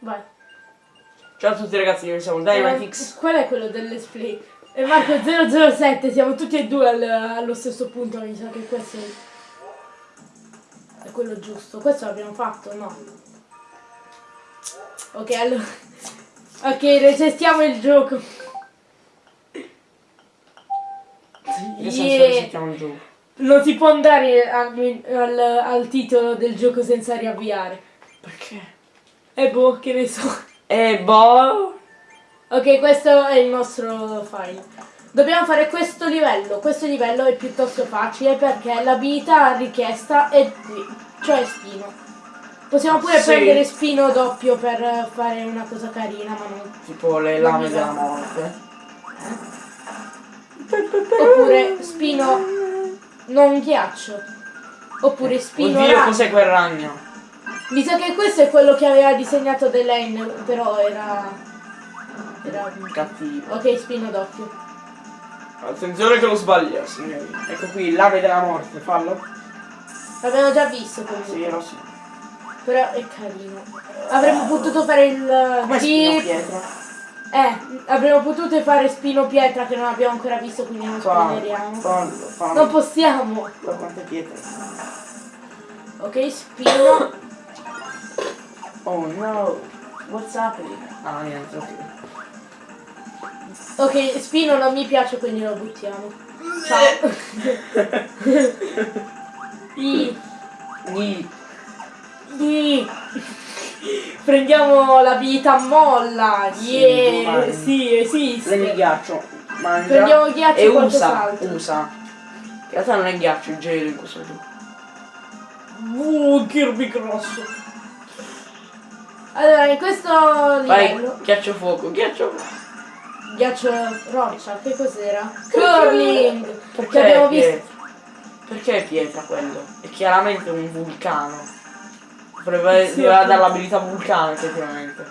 Vai. Ciao a tutti ragazzi, noi siamo Dynamitix. Eh, qual è quello del let's play? E Marco 007, siamo tutti e due al- allo stesso punto, mi sa che questo è, è quello giusto. Questo l'abbiamo fatto, no? Ok, allora... Ok, resestiamo il gioco. Che senso resettiamo il gioco? Non si può andare al, al- al titolo del gioco senza riavviare. Perché? E boh, che ne so. Eh boh. Ok, questo è il nostro file. Dobbiamo fare questo livello. Questo livello è piuttosto facile perché l'abilità richiesta è qui, cioè spino. Possiamo pure Sì. prendere spino doppio per fare una cosa carina, ma non. Tipo le lame della morte. Oppure spino non ghiaccio. Oppure spino Oddio, cos'è quel ragno? Mi sa che questo è quello che aveva disegnato Delaine, però era. Era. Cattivo. Ok, spino doppio. Attenzione che lo sbaglia, signori. Ecco qui, lame della morte, fallo. L'abbiamo già visto comunque. Sì, lo so. Però è carino. Avremmo potuto fare il Come Jeep- pietra? Eh, avremmo potuto fare spino pietra che non abbiamo ancora visto, quindi non spoileriamo. fallo, fallo. Non possiamo. Guarda quante pietre. Ok, spino. Oh no. What's happening? Ah, niente, ok. Ok, spino non mi piace, quindi lo buttiamo. Ciao. I, Ni. i. Prendiamo l'abilità molla. Sì, Yeah, domani. sì, Prendi il esiste. ghiaccio, mangia Prendiamo il ghiaccio e usa, qualcos'altro. usa. In realtà non è ghiaccio, è gelo in questo gioco. Uh, Kirby grosso. Allora, in questo Vai, livello, ghiaccio fuoco, ghiaccio fuoco. ghiaccio roccia, che cos'era? Curling! Perché abbiamo visto. Perché è pietra quello? È chiaramente un vulcano. Dovrebbe, Sì, doveva appunto. dare l'abilità vulcano effettivamente.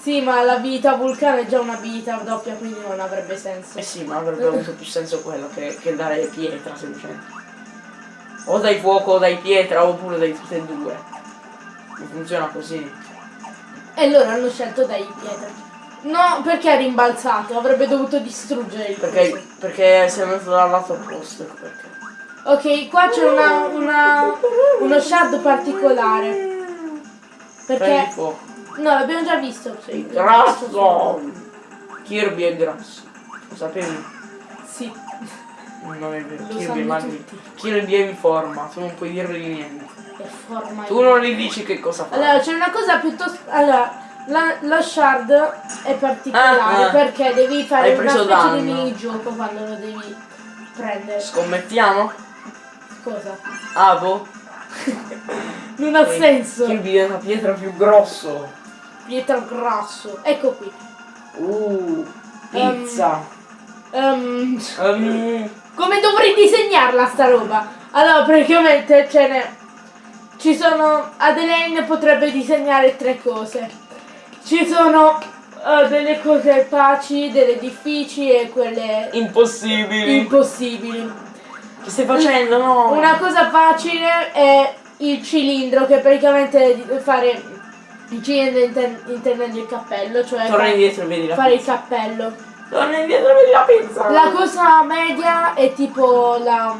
Sì, ma l'abilità vulcano è già un'abilità doppia, quindi non avrebbe senso. Eh sì, ma avrebbe avuto più senso quello che, che dare pietra semplicemente. O dai fuoco o dai pietra oppure dai tutte e due. Non funziona così. E loro hanno scelto dai pietra. No, perché ha rimbalzato? Avrebbe dovuto distruggere il Perché, coso. perché si è messo dal lato opposto, ecco perché. Ok, qua c'è una, una, uno shard particolare. Perché... No, l'abbiamo già visto. sì. Grasso! Kirby è grasso. Lo sapevi? Sì. Non è vero. Kirby è tutti. Kirby è in forma, tu non puoi dirgli niente. È forma Tu non gli dici che cosa fa. Allora, c'è una cosa piuttosto... Allora, la- lo shard è particolare Ah, ah. perché devi fare Hai una specie danno. di minigioco quando lo devi prendere. Scommettiamo? Cosa? Ah, boh. Non ha Eh, senso. Kirby è una pietra più grosso. Pietra grasso. Ecco qui. Uh, pizza. Ehm, Ehm, come dovrei disegnarla sta roba? Allora, praticamente ce n'è. Ci sono. Adelaine potrebbe disegnare tre cose. Ci sono eh, delle cose facili, delle difficili e quelle impossibili. impossibili. che stai facendo? No. Una cosa facile è il cilindro, che praticamente fare il cilindro inter- intendendo il cappello, cioè Torna indietro e vedi la fare il pizza. cappello. Torna indietro e vedi la pizza. La cosa media è tipo la.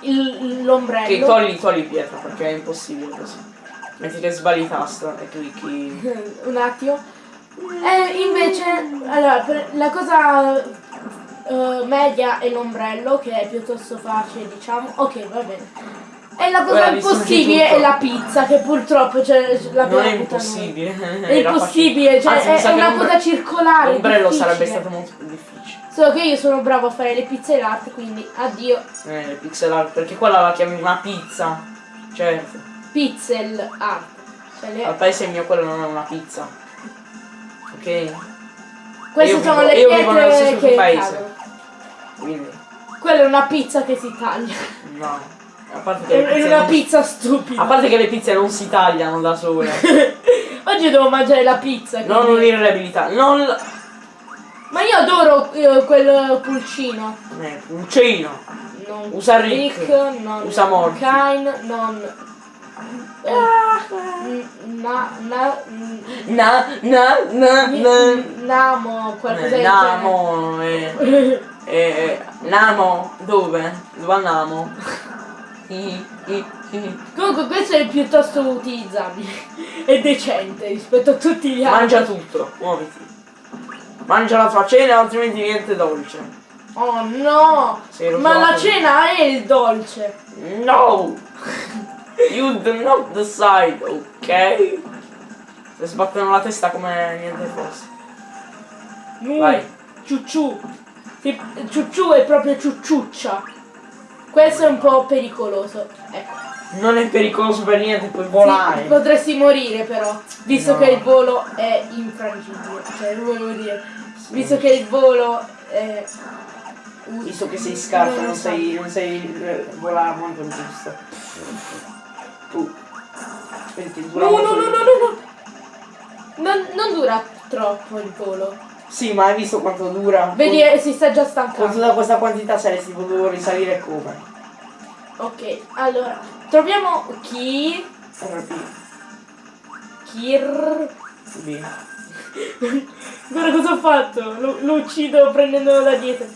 Il- l'ombrello. Ok, togli, togli pietra perché è impossibile così. Metti che sbagli tasto e clicchi. Un attimo. E invece, allora, la cosa eh, media è l'ombrello, che è piuttosto facile, diciamo. Ok, va bene. E la cosa distruggi impossibile è la pizza, che purtroppo c'è la Non è impossibile. È impossibile, cioè è, è una cosa circolare. L'ombrello sarebbe stato molto più difficile. Solo che io sono bravo a fare le pizze art, quindi addio. Eh, pixel art, perché quella la chiami una pizza. Certo. Pixel art. Cioè le- Al paese mio quello non è una pizza. Ok? Queste io sono vivo- le io vivo nello pietre stesso che paese. Quindi. Quella è una pizza che si taglia. No. È pizze una non- pizza stupida. A parte che le pizze non si tagliano da sole. Oggi devo mangiare la pizza. non quindi- unire le abilità. Non. Ma io adoro eh, quel pulcino. Eh, pulcino. Non Usa Rick. non Usa Morty. Kine, non eh, na, na, Na, na, na, na. Namo, qualcosa Eh, Namo, eh, genere. eh, Namo, dove? Dove andiamo? Comunque questo è piuttosto utilizzabile e decente rispetto a tutti gli altri. Mangia tutto, muoviti. Mangia la tua cena, altrimenti niente dolce. Oh no! Ma la cena è il dolce. No! You do not decide, ok? Se sbattono la testa come niente fosse. Mm, Vai. Ciucciù. Ciucciù è proprio ciucciuccia. Questo è un po' pericoloso. Ecco. Non è pericoloso per niente, puoi Sì, volare. potresti morire però, visto No. che il volo è infrangibile. Cioè, volevo dire, visto che il volo è... Visto che sei scarso, Non non sei, non sei eh, volare molto giusto. Tu. Dura No, no, no, no, no, no. Non, non dura troppo il volo. Sì, ma hai visto quanto dura? Vedi, Con, eh, si sta già con stancando. tutta questa quantità saresti potuto risalire come? Ok, allora, troviamo chi... RP. Kir... B. Guarda cosa ho fatto, lo, lo uccido prendendolo da dietro.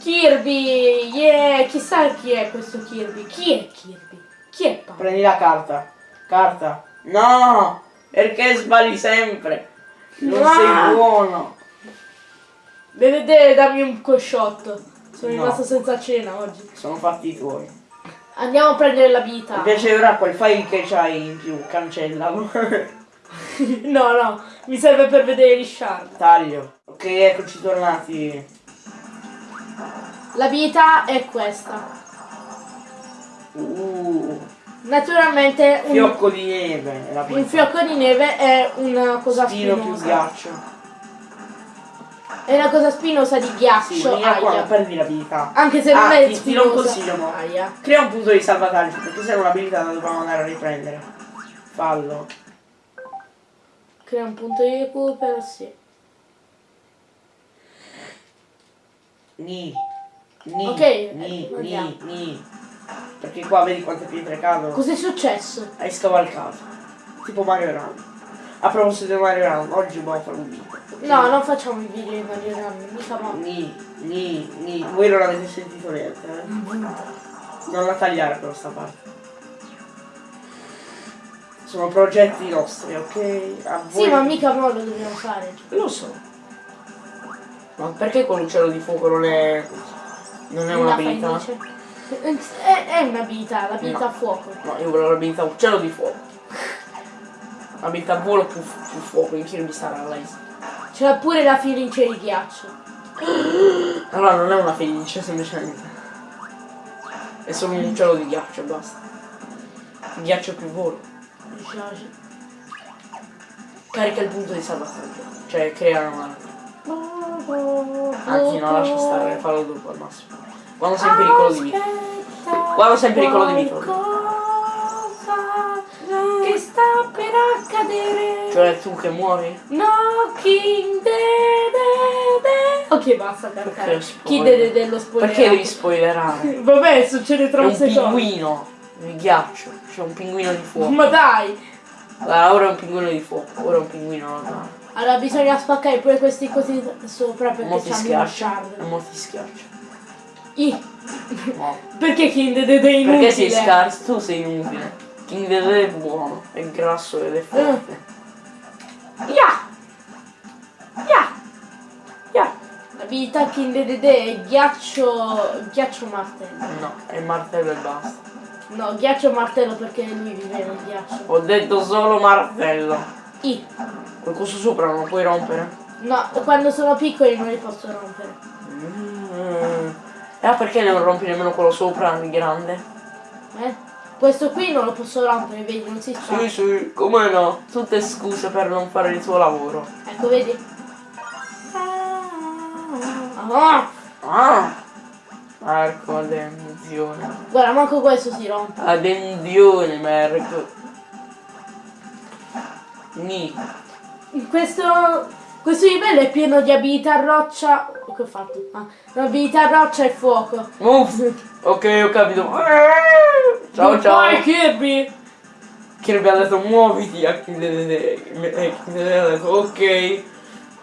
Kirby, yeah, chissà chi è questo Kirby. Chi è Kirby? Chi è Paolo? Prendi la carta. Carta. No! Perché sbagli sempre? Non Ah! sei buono. Vedete, dammi un cosciotto. Sono No. rimasto senza cena oggi. Sono fatti tuoi. Andiamo a prendere la vita. Invece ora quel file che c'hai in più, cancellalo. no, no, mi serve per vedere gli shard. Taglio. Ok, eccoci tornati. La vita è questa. Uh, Naturalmente un, fiocco di neve. un fiocco di neve è una cosa Spino più ghiaccio. È una cosa spinosa di Sì, ghiaccio. qua, aia. non perdi la vita. Anche se non Ah, è ti- ti do un spinosa. consiglio, mo. Aia. Crea un punto di salvataggio, perché se è un'abilità la dobbiamo andare a riprendere. Fallo. Crea un punto di recupero, sì. Ni. Ni. Ok, Ni, eh, ni, ni. Perché qua vedi quante pietre cadono. Cos'è successo? Hai scavalcato. Tipo Mario Run. A proposito di Mario Run, oggi dobbiamo fare un video. No, non facciamo i video di Mario Run, mica mo. Ni, ni, ni. Voi non avete sentito niente, eh? Non la tagliare però sta parte. Sono progetti nostri, ok? A Sì, voi- ma mica mo lo dobbiamo fare. Lo so. Ma perché con l'uccello di fuoco non è. non è un'abilità? È, è un'abilità, l'abilità No. a fuoco. No, io volevo l'abilità uccello di fuoco. Abilità volo più, più fuoco, in Kirby Star Allies. C'è pure la fenice di ghiaccio. Allora non è una felice semplicemente. È solo un uccello di ghiaccio e basta. Ghiaccio più volo. Carica il punto di salvataggio. Cioè crea una. Anzi no, lascia stare, fallo dopo al massimo. Quando sei in pericolo di vita. Quando sei in pericolo di vita. Per accadere. Cioè tu che muori? Knocking de de de. Ok, basta cantare. Chi de de de lo spoiler? Perché devi spoilerare? Vabbè, succede tra un un secondo. pinguino di ghiaccio. C'è un pinguino di fuoco. Ma dai! Allora, ora è un pinguino di fuoco, ora è un pinguino normale. Allora bisogna spaccare pure questi così sopra perché un schiaccia. shard. Mo ti schiaccia. I. No. Perché King de de de è inutile? Perché sei scarso? Tu sei inutile. King Dedede è buono, è grasso ed è forte. Ya! Ya! Ya! La vita King de de de è ghiaccio... ghiaccio martello. No, è martello e basta. No, ghiaccio martello perché lui vive nel ghiaccio. Ho detto solo martello. I. Quel coso sopra non lo puoi rompere? No, quando sono piccoli non li posso rompere. Mm. E ah, perché non rompi nemmeno quello sopra, grande? Eh? Questo qui non lo posso rompere, vedi, non si fa. Sì, sì, come no? Tutte scuse per non fare il tuo lavoro. Ecco, vedi? Ah, Ah! Marco, attenzione. guarda, manco questo si rompe. Attenzione, Marco. Ni. Questo, questo livello è pieno di abilità roccia. Che ho fatto? Ah, abilità roccia e fuoco. Uff. Ok, ho capito. Ciao Vai ciao. Kirby! Kirby ha detto muoviti a ha detto ok.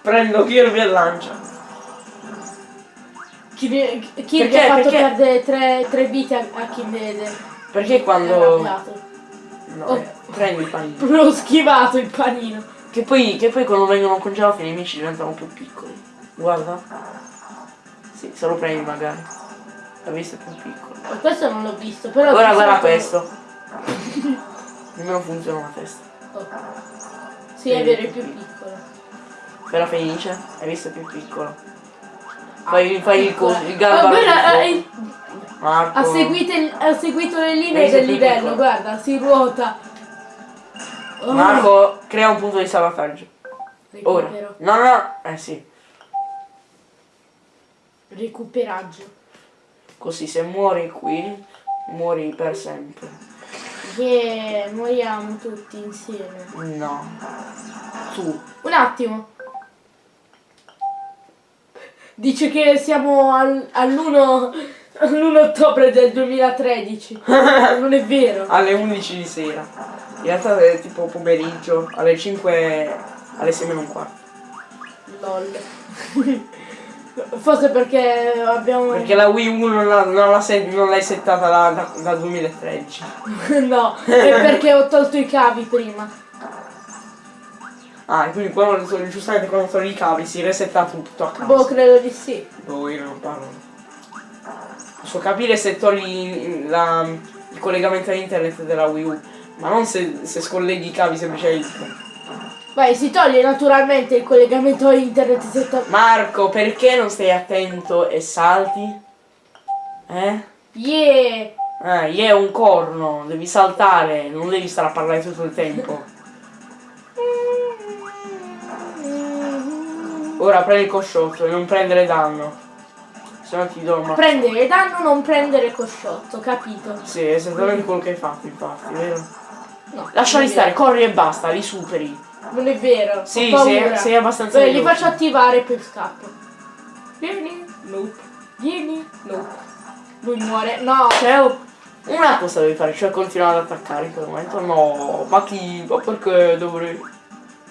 Prendo Kirby e lancia. Kirby, Kirby Perché? ha fatto Perché? perdere tre, tre vite a, a Kindede. Perché È quando. No, Oh. eh, prendi il panino. L'ho schivato il panino. Che poi, che poi quando vengono congelati i nemici diventano più piccoli. Guarda. Sì, se lo prendi magari. L'hai visto più piccolo. Ma questo non l'ho visto, però... Ora guarda questo. Nemmeno funziona la testa. Oh. Sì, è vero, è più piccolo. Però felice? Hai visto più piccolo. Fai, fai il, coso, il Ah, garbo. guarda, eh, Marco. ha, seguito il- ha seguito le linee del livello, piccolo. guarda, si ruota. Oh, Marco, crea un punto di salvataggio. Ora. No, no, no. Eh sì. Recuperaggio. Così se muori qui, muori per sempre. Che moriamo tutti insieme. No. Tu. Un attimo. Dice che siamo al- all'1 all'1 ottobre del 2013. non è vero. alle 11 di sera. In realtà è tipo pomeriggio, alle 5, alle 6 meno un quarto. LOL. Forse perché abbiamo... Perché la Wii U non, l'ha- non, l'hai settata da, da, dal 2013. no, è perché ho tolto i cavi prima. Ah, e quindi quando, sono- giustamente quando sono i cavi si resetta tutto a Boh, caso. credo di sì. Boh, io non parlo. Posso capire se togli la- il collegamento a internet della Wii U, ma non se, se scolleghi i cavi semplicemente. Vai, si toglie naturalmente il collegamento a internet setta... Marco, perché non stai attento e salti? Eh? Yeah! Eh, yeah, è un corno, devi saltare, non devi stare a parlare tutto il tempo. Ora prendi il cosciotto e non prendere danno. Se no ti do una... Prendere danno, non prendere cosciotto, capito? Sì, è esattamente quello che hai fatto, infatti, vero? No. Lasciali stare, corri e basta, li superi. Non è vero. Sì, ho sei, paura. sei abbastanza Beh, li veloce. faccio attivare e poi scappo. Vieni. Nope. Vieni. Nope. Lui muore. No. Cioè, una cosa devi fare, cioè continuare ad attaccare in quel momento. No, ma chi? Ma perché dovrei?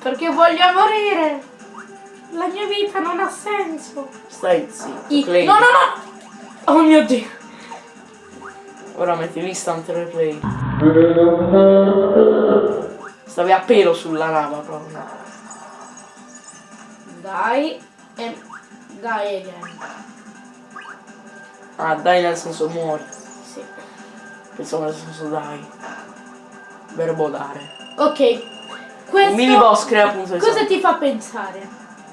Perché voglio morire. La mia vita non ha senso. Stai zitto, I- Clay. No, no, no. Oh mio dio. Ora metti l'instant replay. Stavi a pelo sulla lava proprio. Dai. E... Dai again. Ah, dai nel senso muori. Sì. Pensavo nel senso dai. Verbo dare. Ok. Questo... Mini boss crea punto di Cosa ti fa pensare?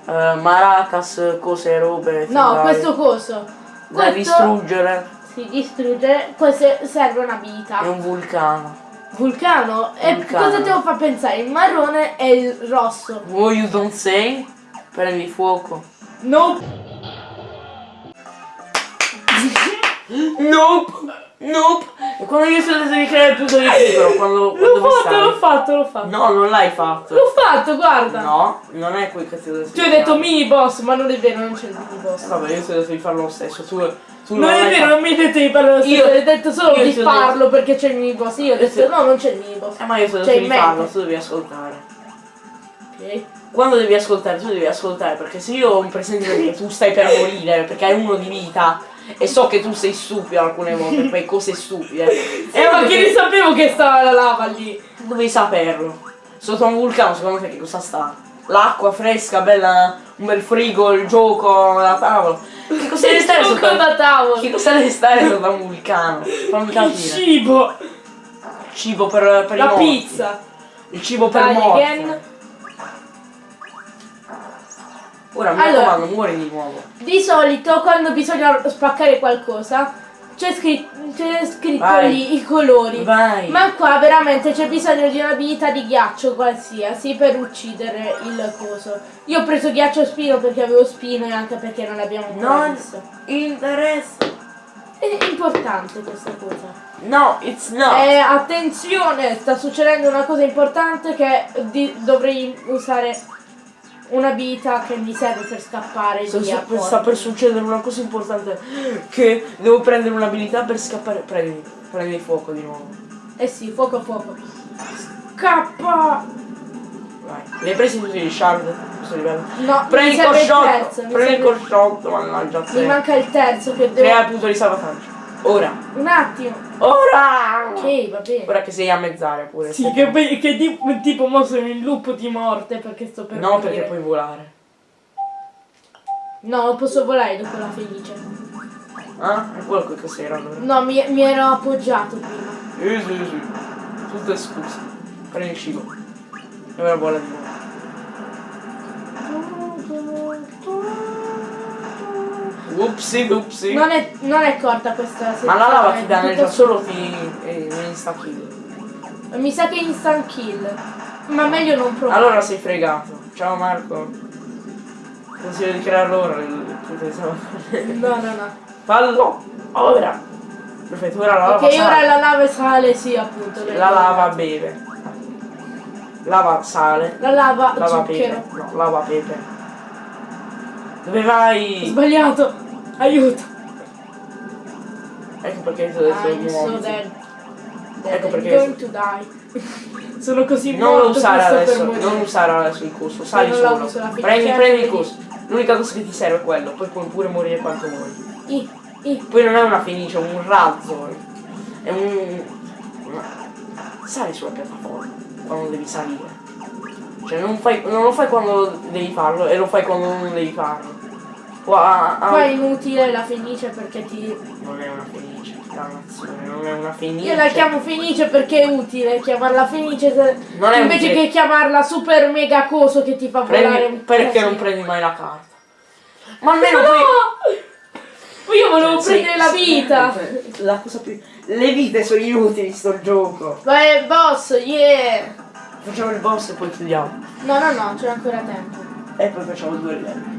Eh, maracas, cose, robe. No, figare, questo coso. Da Questo distruggere. si distrugge. Questo serve un'abilità. È un vulcano. Vulcano. E Vulcano. cosa ti fa pensare? Il marrone e il rosso. What you don't say? Prendi fuoco. Nope. Nope! Nope! E quando io sono devi creare il punto di equilibrio, quando, quando L'ho fatto, l'ho fatto, l'ho fatto. No, non l'hai fatto. L'ho fatto, guarda. No, non è quel che ti ho detto. Tu hai detto mini boss, ma non è vero, non c'è il mini boss. Vabbè, io ho detto di farlo lo stesso. Tu, tu Non è l'hai vero, fatto. non mi hai detto di parlare lo stesso, Io- hai detto solo di farlo perché c'è il mini boss. Io ho detto Io- no, non c'è il mini boss. Eh, ma io detto Cioè, di farlo, tu devi ascoltare. Ok. Quando devi ascoltare, tu devi ascoltare, perché se io ho un presente che tu stai per morire, perché hai uno di vita, e so che tu sei stupido alcune volte, fai cose stupide. Eh, ma che ne sapevo che stava la lava lì? Dovevi saperlo. Sotto un vulcano, secondo te che cosa sta? L'acqua fresca, bella, un bel frigo, il gioco, la tavola. Che cosa deve stare Il sotto? da tavolo. Che cosa deve stare sotto un vulcano? Fammi Il capire. cibo. Cibo per, per La pizza. Il cibo per Dai, morti. Ora mi Allora. raccomando, muori di nuovo. Di solito quando bisogna spaccare qualcosa c'è scritto, scritto Vai. lì i colori. Vai. Ma qua veramente c'è bisogno di un'abilità di ghiaccio qualsiasi per uccidere il coso. Io ho preso ghiaccio spino perché avevo spino e anche perché non l'abbiamo ancora Non visto. interessa. È importante questa cosa. No, it's not. Eh, attenzione, sta succedendo una cosa importante che dovrei usare un'abilità che mi serve per scappare Sta, via. sta- sta per succedere una cosa importante. Che devo prendere un'abilità per scappare. Prendi, prendi fuoco di nuovo. Eh sì, fuoco fuoco. scappa! Vai. Li hai presi tutti i shard? Questo livello. No, Prendi il mi Prendi il colshot, mannaggia Mi manca il terzo che devo... Crea il punto di salvataggio. Ora. Un attimo. Ora! Ok, va bene. Ora che sei a mezz'aria pure. Sì, sei- che, poi- che di- tipo mo sono in loop di morte perché sto per No, morire. perché puoi volare. No, posso volare dopo la felice. Ah? È quello che cos'era allora? No, mi, mi ero appoggiato prima. Sì, sì, sì. Tutte scuse. Prendi il cibo. E ora vola di nuovo. Upsi, upsi. Non è, non è corta questa Ma la lava ti danneggia solo ti eh, un insta kill. Mi sa che instant kill. Ma meglio non provare. Allora sei fregato. Ciao Marco. Consiglio di crearlo ora il di salvataggio. No, no, no. Fallo! Ora! Perfetto, ora la lava Ok, sale. ora la lava sale, sì, appunto. La lava beve. Lava sale. La lava Lava pepe. zucchero. No, lava pepe. Dove vai? Sbagliato. Aiuto. Ecco perché ti ho detto I'm so muoviti. dead. Ecco I'm perché- going to die. Sono così Non morto lo usare adesso, non usare adesso il coso, sali solo. Prendi, prendi il coso. L'unica cosa che ti serve è quello, poi puoi pure morire quanto vuoi. I, i. Poi non è una fenice, è un razzo. È un. Sali sulla piattaforma quando devi salire. Cioè non, fai, non lo fai quando devi farlo e lo fai quando non devi farlo. Qua, ah, Qua è inutile la fenice perché ti... Non è una fenice, dannazione, non è una fenice. Io la chiamo fenice perché è utile chiamarla fenice se- Non è invece utile. che chiamarla super mega coso che ti fa volare Prendi, un perché non casino. prendi mai la carta? Ma almeno No! poi. Io volevo Cioè, prendere sì, la vita! La cosa più. Le vite sono inutili sto gioco. Vai boss, yeah! Facciamo il boss e poi chiudiamo. No, no, no, c'è ancora tempo. E poi facciamo due livelli.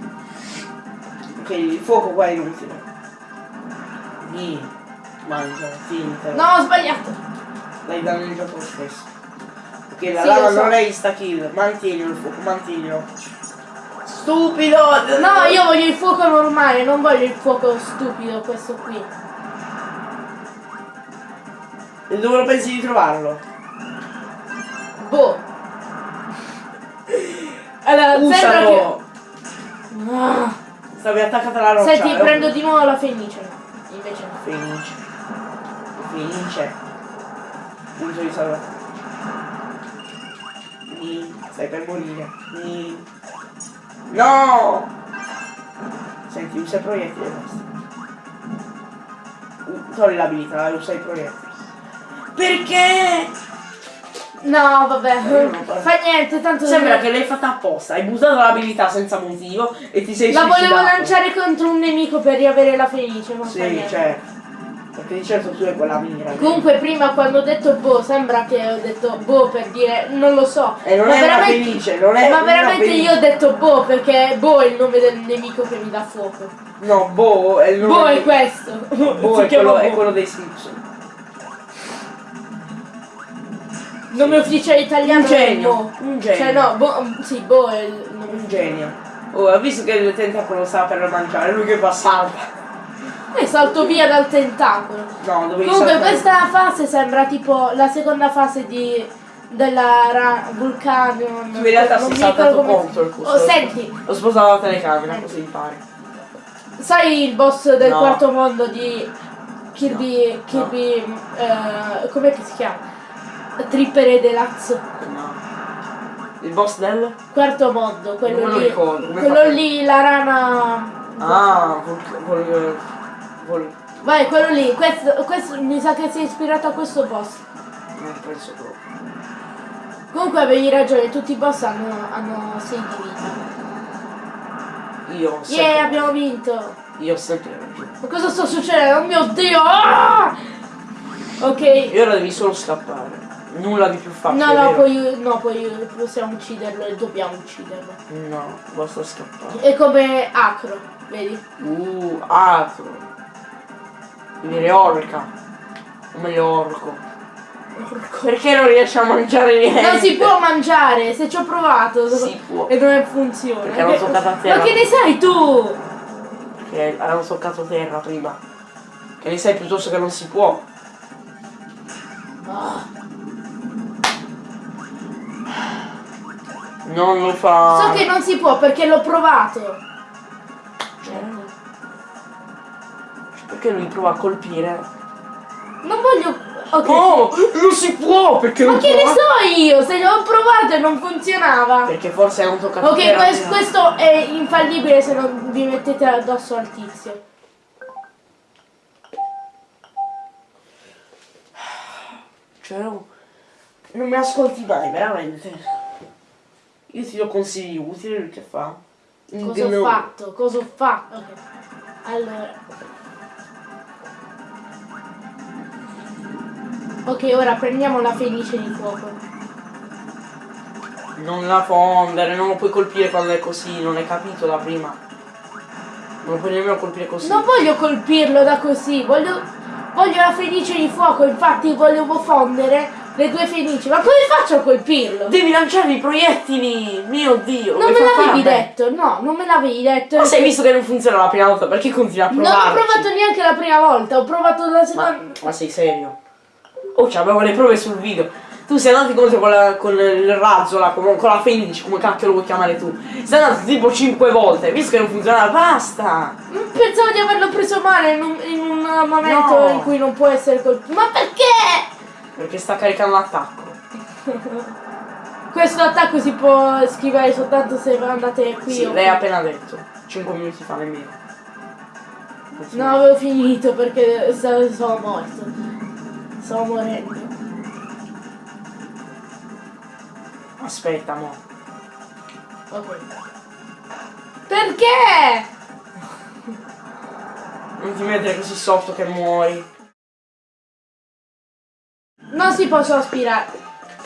Ok, il fuoco qua è inutile. Ni. Mangia, finta. No, ho sbagliato! L'hai danneggiato lo stesso. Ok, la Sì, lava so. non è insta kill. Mantienilo il fuoco, mantienilo. Stupido! No, io voglio il fuoco normale, non voglio il fuoco stupido, questo qui. E dove lo pensi di trovarlo? Boh. Allora, sembra Usalo! che... Ah. Stavi attaccata alla roccia. Senti, eh, prendo di nuovo la fenice. Invece no. Finisce. Finisce. Punto di. Ni. Stai per morire. Ni. No! Senti, usa i proiettili e basta. U- Togli l'abilità, usa i proiettili. Perché? No, vabbè. Fa niente, tanto... Sembra che l'hai fatta apposta, hai buttato l'abilità senza motivo e ti sei La volevo suicidato. lanciare contro un nemico per riavere la fenice, non fa Sì, certo. Perché di certo tu hai quella mira. Comunque prima quando ho detto boh, sembra che ho detto boh per dire non lo so. E non Ma è una veramente- felice, non è Ma veramente felice. io ho detto boh perché boh è il nome del nemico che mi dà fuoco. No, Bo è il nome Boh è questo. Bo Si è quello, è Boh. quello dei Simpson. Nome ufficiale italiano Un genio, è Boh. un genio. Cioè no, boh, sì, boh è il nome Un genio. Oh, ha visto che il tentacolo stava per mangiare, lui che fa salta. E salto via dal tentacolo. No, dovevi Comunque saltare. questa fase sembra tipo la seconda fase di della ra- vulcano. Tu in realtà sei mi saltato contro il custo. Oh, senti, Ho spostato la telecamera, così impari. sai il boss del No. quarto mondo di Kirby No. Kirby eh, com'è che si chiama? Tripper e Delazzo. No. Il boss del? Quarto mondo, quello Non me lo lì. ricordo, quello fa- lì, la rana. Ah, vol, vol, Vai, quello lì, questo, questo mi sa che si è ispirato a questo boss. non penso proprio. Comunque avevi ragione, tutti i boss hanno, hanno 6 di vita. Io ho sempre, Yeah, abbiamo vinto! io ho sempre ragione. Ma cosa sta succedendo? Oh mio dio! Ah! Ok. E ora devi solo scappare. Nulla di più facile. No, no, poi, no, poi possiamo ucciderlo e dobbiamo ucciderlo. No, basta scappare. È come Acro, vedi? Uh. Devi dire orca. O meglio orco. Perché non riesci a mangiare niente? Non si può mangiare, se ci ho provato. Si può. E non funziona. Perché hanno Che- toccato a terra. Ma che ne sai tu? Perché hanno toccato terra prima. Che ne sai piuttosto che non si può. Ah. Non lo fa. So che non si può perché l'ho provato. Cioè, Perché lui prova a colpire? Non voglio... Ok. Oh, non si può perché Ma non che ne so io? Se l'ho provato e non funzionava. Perché forse non tocca Ok, quest- questo è infallibile se non vi mettete addosso al tizio. Cioè, no, non mi ascolti mai, veramente. Io ti do consigli utili, lui che fa? Cosa ho fatto? Cosa ho fatto? Ok. Allora. Ok, ora prendiamo la fenice di fuoco. Non la fondere, non lo puoi colpire quando è così, non hai capito da prima. Non lo puoi nemmeno colpire così. Non voglio colpirlo da così, voglio, voglio la fenice di fuoco, infatti volevo fondere le due fenici. Ma come faccio a colpirlo? Devi lanciare i proiettili! Mio dio! Non me l'avevi detto, no, non me l'avevi detto. Ma se hai visto che non funziona la prima volta, perché continui a Non provare? ho provato neanche la prima volta, ho provato la Ma, seconda. ma sei serio? Oh, abbiamo le prove sul video. Tu sei andato contro con, la- con il razzo, là, con, con la fenice, come cacchio lo vuoi chiamare tu. Sei andato tipo 5 volte, visto che non funzionava, basta! Pensavo di averlo preso male in un, in un momento No. in cui non può essere colpito. Ma perché? Perché sta caricando l'attacco. Questo attacco si può schivare soltanto se andate qui. Sì, lei ha appena detto. 5 minuti fa nemmeno. No, avevo finito perché sono morto. Stavo morendo. Aspetta, mo. Ok. Perché? Non ti mettere così sotto che muori. Non si possono aspirare.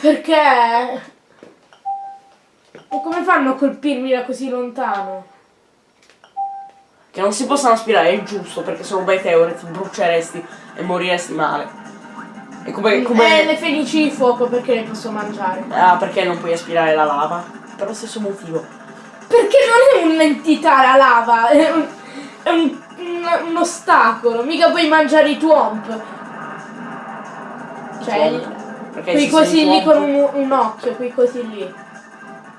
Perché? E come fanno a colpirmi da così lontano? Che non si possano aspirare è giusto perché sono meteore, ti bruceresti e moriresti male. E come. come... Eh, le fenici di fuoco perché le posso mangiare? Ah, perché non puoi aspirare la lava? Per lo stesso motivo. Perché non è un'entità la lava, è un, è un- un- un ostacolo, mica puoi mangiare i twomp. Cioè, cosi sei lì con un, un occhio, quei cosi lì.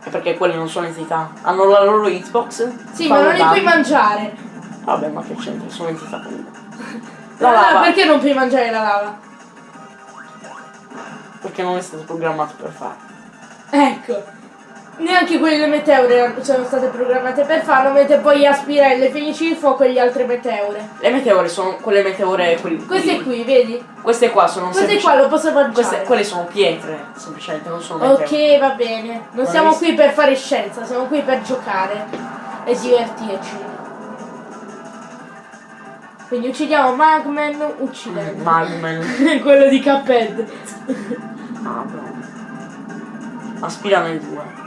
È perché quelle non sono entità. Hanno la loro hitbox. Sì, ma non li puoi mangiare. Vabbè, ma che c'entra? Sono entità comunque. La Allora, lava. perché non puoi mangiare la lava? Perché non è stato programmato per farlo. Ecco. Neanche quelle meteore sono state programmate per farlo, mentre poi aspirare le fenici di fuoco e gli altri meteore. Le meteore sono quelle meteore. Quelli, Queste qui, vedi? Queste qua sono Queste qua lo posso mangiare. Queste, quelle sono pietre, semplicemente, non sono meteore. Ok, va bene. Non Ma siamo visto- qui per fare scienza, siamo qui per giocare e divertirci. Quindi uccidiamo Magman uccidendo. Magman. Quello di Cuphead. Ah, bravo. Aspira nel 2.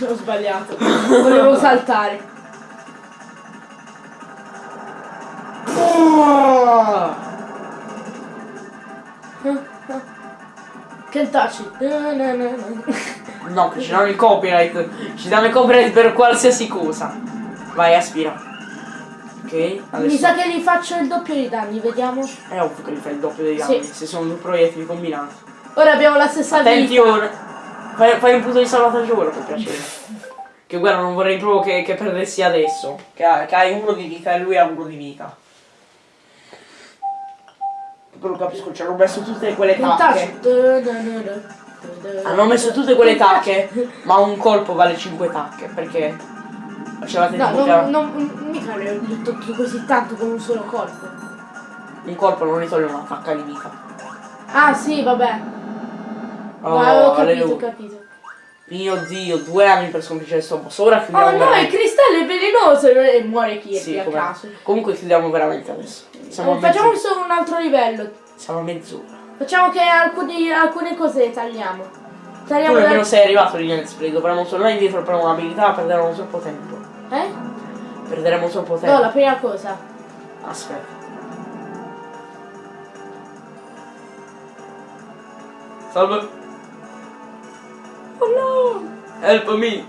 Ho sbagliato. Volevo saltare. Che na. No, che ci danno il copyright. Ci danno il copyright per qualsiasi cosa. Vai, aspira. Ok, adesso. Mi sa che gli faccio il doppio di danni, vediamo. È ovvio che gli fai il doppio dei Sì. danni. Se sono due proiettili combinati. Ora abbiamo la stessa vita. Attenzione. Fai, fai un punto di salvataggio ora per piacere. Che guarda, non vorrei proprio che, che perdessi adesso. Che, ha- che hai uno di vita e lui ha uno di vita. Però capisco, ci hanno messo tutte quelle tacche. Hanno messo tutte quelle tacche, ma un colpo vale 5 tacche, perché facevate No, tipo non, non, mica le ho tolto così tanto con un solo colpo. un colpo non ritoglie una tacca di vita. Ah sì, vabbè. Oh, Ma ho capito, ho capito. Mio dio, due anni per sconfiggere sto boss. Ora Oh chiudiamo no, il veramente. cristallo è velenoso e muore Kirby Sì, a caso. Comunque chiudiamo veramente adesso. Siamo Facciamo solo un altro livello. Siamo a mezz'ora. Facciamo che alcuni- alcune cose le tagliamo. Tu Tagliamo nemmeno sei arrivato lì nel spray, dovremmo tornare indietro per un'abilità, perderemo troppo tempo. Eh? Perderemo troppo tempo. No, la prima cosa. Aspetta. Salve. Help me!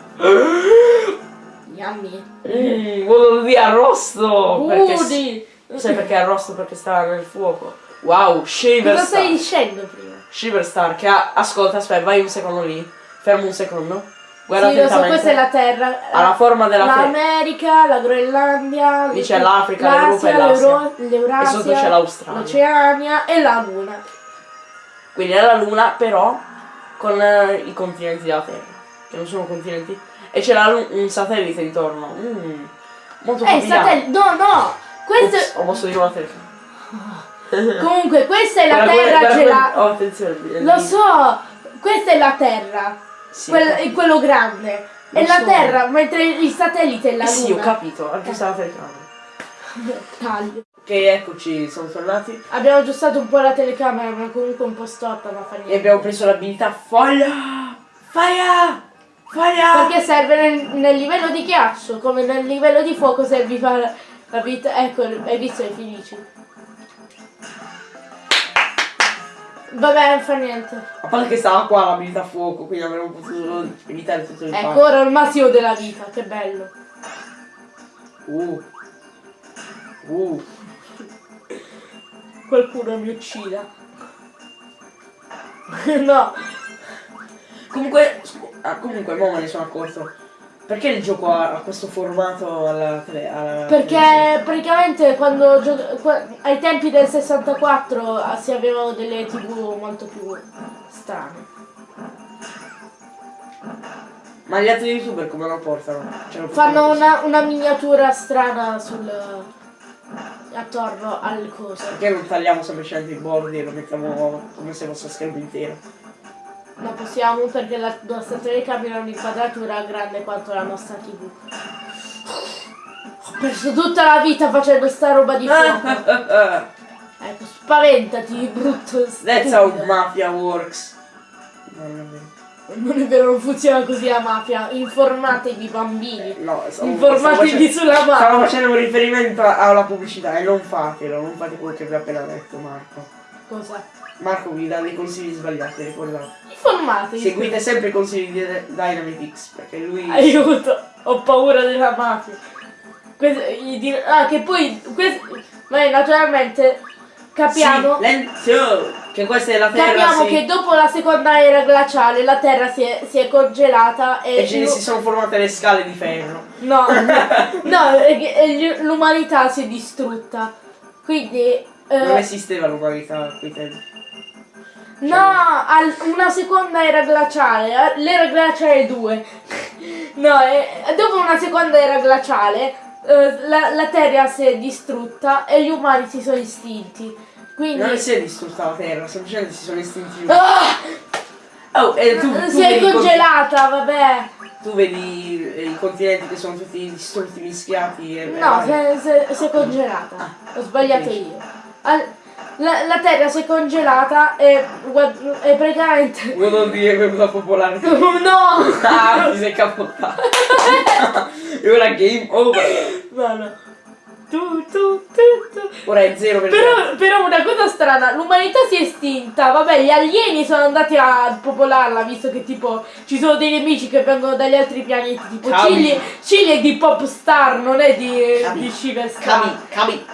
Yummy. Volo di arrosto! Perché s- Udi. Sai perché arrosto? Perché sta nel fuoco. Wow, Shaver Cosa stai dicendo prima? Shiverstar che ha... Ascolta, aspetta, vai un secondo lì. Fermo un secondo. Guarda sì, so, questa è la Terra. Ha la forma della Terra. L'America, la Groenlandia, Lì c'è l'Africa, l'Europa e l'Asia, l'Eurasia, E sotto c'è l'Australia. l'Oceania e la Luna. Quindi è la Luna, però con eh, i continenti della Terra. Che non sono continenti. E la Lu- un satellite intorno. Mm, molto Eh, satellite. No, no! Questo Ops, ho mosso di una telecamera. Comunque, questa è la Guarda Terra guarda gelata. Oh, attenzione. Lo so! Questa è la Terra. Sì, Quel- ho capito. quello grande. Lo È la so. Terra, mentre il satellite è la Eh sì, ho Luna. capito, anche sta la telecamera. Taglio. Ok, eccoci, siamo tornati. Abbiamo aggiustato un po' la telecamera, ma comunque un po' storta, ma fa E niente. abbiamo preso l'abilità foglia! Fire! Fire! Perché serve nel, nel livello di ghiaccio, come nel livello di fuoco serve fare la vita. Ecco, hai visto i felici. Vabbè, non fa niente. A parte che stava qua l'abilità fuoco, quindi avremmo potuto evitare tutto il Ecco, fatto. ora il massimo della vita, che bello. Uh. Uh. Qualcuno mi uccida. no, Comunque, ah, comunque, mo me ne sono accorto. Perché il gioco ha, questo formato alla. Alla perché praticamente quando ai tempi del 64 ah, si avevano delle tv molto più strane. Ma gli altri youtuber come lo portano? Lo Fanno una, una miniatura strana sul attorno alle cose. Perché non tagliamo semplicemente i bordi e lo mettiamo come se fosse schermo intero? Non possiamo perché la nostra telecamera ha un'inquadratura grande quanto la nostra tv. Ho perso tutta la vita facendo sta roba di fuoco. Ecco, spaventati, brutto That's how stupido. mafia works. No, non è vero. Non è vero, non funziona così la mafia. Informatevi bambini. No, stavo- Informatevi stavo sulla mafia. Stavo facendo un riferimento alla pubblicità e non fatelo, non fate quello che vi ho appena detto Marco. Cosa? Marco vi dà dei consigli sbagliati, ricordate. Informatevi. Seguite sempre i consigli di Dynamitix perché lui... Aiuto, ho paura della mafia. Questo- dir- ah, che poi, questo, ma naturalmente capiamo, Sì, lento! Che questa è la terra, capiamo sì. che dopo la seconda era glaciale la Terra si è, si è congelata e, E ce ne si sono formate le scale di ferro. no, no, l'umanità si è distrutta. Quindi eh, Non esisteva l'umanità a quei tempi. No, al- una seconda era glaciale, eh, l'era glaciale 2. No, eh, dopo una seconda era glaciale, eh, la, la Terra si è distrutta e gli umani si sono estinti. Quindi Non si è distrutta la terra, semplicemente si sono estinti. Ah! Oh, e tu, tu si è congelata, vabbè. conti- tu vedi i continenti che sono tutti distrutti, mischiati e... No, si e- è, si congelata. Ah, Ho sbagliato io. Al- la, la Terra si è congelata e, e praticamente... Vuol dire che è venuta popolare. No! Ah, ti sei capottato. e ora game over. No, no. Tu, tu, tu. Ora è zero per Però, però una cosa strana, l'umanità si è estinta, vabbè gli alieni sono andati a popolarla visto che tipo ci sono dei nemici che vengono dagli altri pianeti, tipo Cavi. Cigli, Cigli è di Popstar, non è di, Cavi. di Shiverstar. Cami, cami.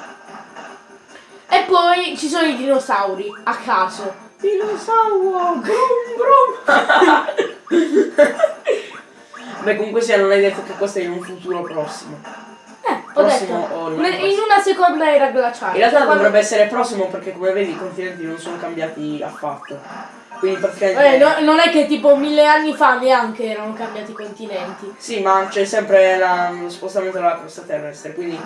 E poi ci sono i dinosauri, a caso. Dinosauro, grum grum. Beh, comunque sia, non hai detto che questo è in un futuro prossimo. Eh, ho Prossimo detto, o in una seconda era glaciale. In realtà Quando- dovrebbe essere prossimo perché come vedi i continenti non sono cambiati affatto. Quindi praticamente... Eh, no- non è che tipo mille anni fa neanche erano cambiati i continenti. Sì, ma c'è sempre la- lo spostamento della crosta terrestre, quindi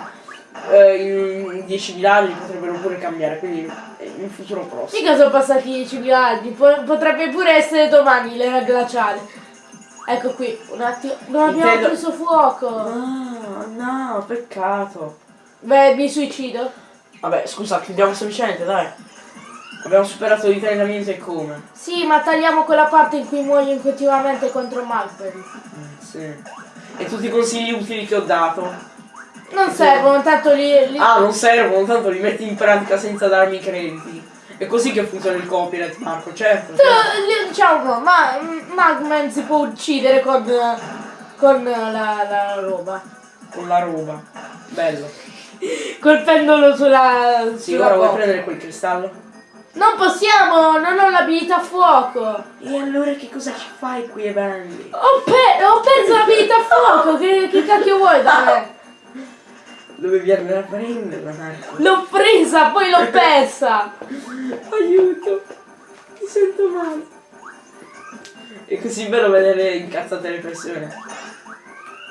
eh, in 10.000 anni potrebbero pure cambiare, quindi in futuro prossimo. Mica sono passati 10.000 anni, po- potrebbe pure essere domani l'era glaciale. Ecco qui, un attimo. Non abbiamo Intendo- preso fuoco. No, no, peccato. Beh, mi suicido. Vabbè, scusa, chiudiamo semplicemente, dai. Abbiamo superato di 30 minuti e come? Sì, ma tagliamo quella parte in cui muoiono continuamente contro Magberry. Mm, sì. E tutti i consigli utili che ho dato. Non servono, tanto li. li- Ah, non servono, tanto li metti in pratica senza darmi crediti. È così che funziona il copyright, Marco, certo. Li- Diciamo, ma Magman si può uccidere con. con la, la roba. Con la roba. Bello. Colpendolo sulla. Sì, sulla ora vuoi prendere quel cristallo? Non possiamo, non ho l'abilità a fuoco. E allora che cosa ci fai qui, Evandy? Ho, pe- ho perso l'abilità a fuoco, che, che cacchio vuoi da me? Dovevi andare a prenderla, Marco. L'ho presa, poi l'ho persa. Aiuto! Mi sento male. È così bello vedere incazzate le persone.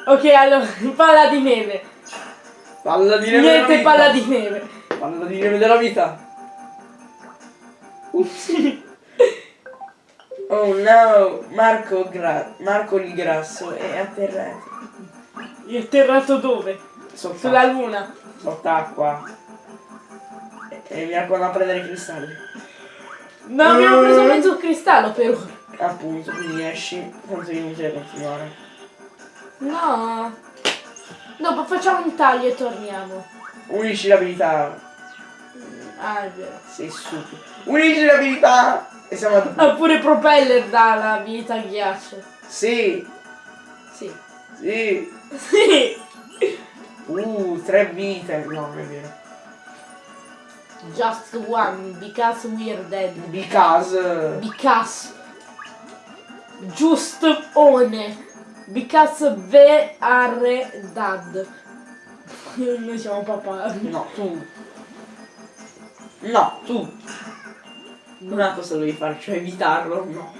Ok, allora, palla di neve. Palla di neve Niente palla di neve. Palla di neve della vita. Ups. Oh no, Marco, gra- Marco il grasso è atterrato. Io atterrato dove? Sott'acqua. Sulla luna. Sott'acqua. E, e mi raccomando a prendere i cristalli. No, abbiamo Mm. preso mezzo cristallo per ora. Appunto, quindi esci. Tanto è inutile continuare. No. Dopo facciamo un taglio e torniamo. Unisci l'abilità. Ah, è vero. Sei stupido. Unisci l'abilità! E siamo a Oppure propeller dà la vita al ghiaccio. Sì, Sì. sì. Sì. Uh, tre vite. No, non è vero. Just one, because we're dead. Because. Because. Just one. Because we are dead. Noi siamo papà. No, tu. No, tu. Una cosa devi fare, cioè evitarlo. No.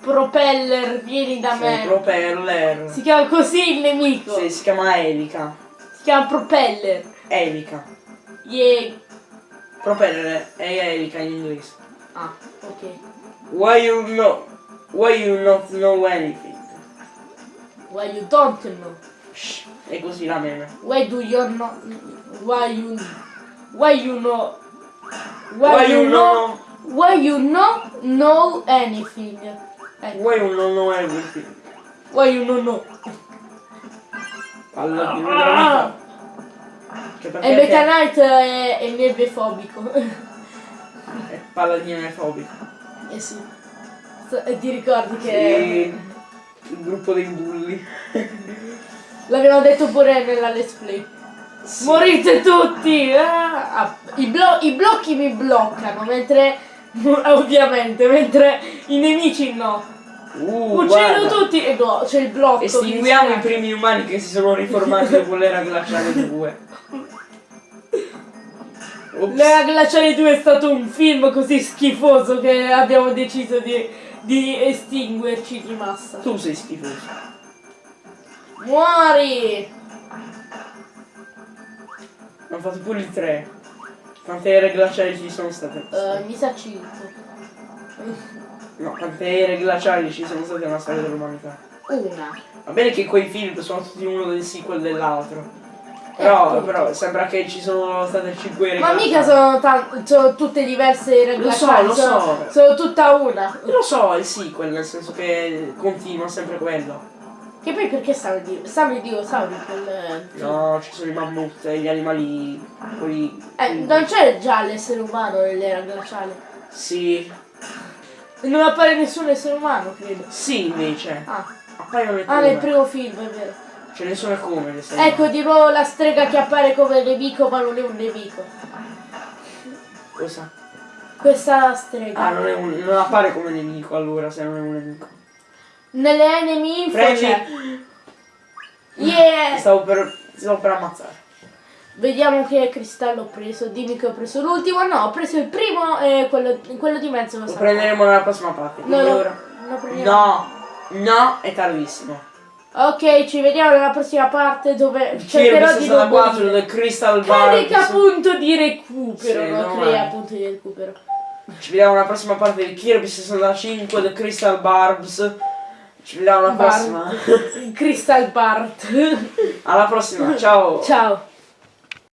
Propeller, vieni da Sei me. propeller. Si chiama così il nemico. Sì, si chiama Elica. Si chiama Propeller. Elica. Yeah. Propeller è Elica in inglese. Ah, ok. Why you know? Why you not know anything? Why you don't know? Shh, è così la meme. Why do you know? Why you? Why you know? Why you know? Why you not know anything? Ecco. Why you don't know everything? Why you don't know? Palla di vita. Che E Meta Knight è, è nevefobico. è palla di nefobico. eh sì. So- E ti ricordi Sì. che Il gruppo dei bulli. l'abbiamo detto pure nella let's play. Sì. Morite tutti! Ah, ah, I, blo- I blocchi mi bloccano, mentre ovviamente, mentre i nemici no. Uh, Uccido guarda. tutti e no, c'è il blocco. Estinguiamo i primi umani che si sono riformati dopo l'era glaciale 2. Ops. L'era glaciale 2 è stato un film così schifoso che abbiamo deciso di, di estinguerci di massa. Tu sei schifoso. Muori! Hanno fatto pure il 3. Quante ere glaciali ci sono state? Eh, mi sa 5. No, quante ere glaciali ci sono state nella storia dell'umanità? Una. Va bene che quei film sono tutti uno del sequel dell'altro. Però, appunto. però sembra che ci sono state 5 ere Ma glaciali. mica sono, sono tutte diverse era Lo so, lo sono, so. sono tutta una. Lo so, è il sequel, nel senso che continua sempre quello. Che poi perché stanno i di- stanno i dinosauri quel No, ci sono i mammut e gli animali. Poi. Eh, non c'è già l'essere umano nell'era glaciale. Sì. Non appare nessun essere umano, credo. Sì, invece. Ah, Appaiono ah nel primo film, è vero. Ce ne sono come le serie. Ecco di nuovo la strega che appare come nemico ma non è un nemico. Cosa? Questa strega. Ah, non, è un, non appare come nemico allora, se non è un nemico. Nelle enemy info Prendi. c'è. Yeah! Stavo per. Stavo per ammazzare. Vediamo che cristallo ho preso. Dimmi che ho preso l'ultimo. No, ho preso il primo e quello, quello di mezzo lo Lo prenderemo nella prossima parte. No, lo prendiamo. No, no, è tardissimo. Ok, ci vediamo nella prossima parte dove cercherò di non 64 morire. del Crystal Carica Barbs. punto di recupero, Sì, no? Crea punto di recupero. Ci vediamo nella prossima parte di Kirby 65 del Crystal Barbs. Ci vediamo alla Bart. prossima. Crystal Bart. Alla prossima, ciao. Ciao.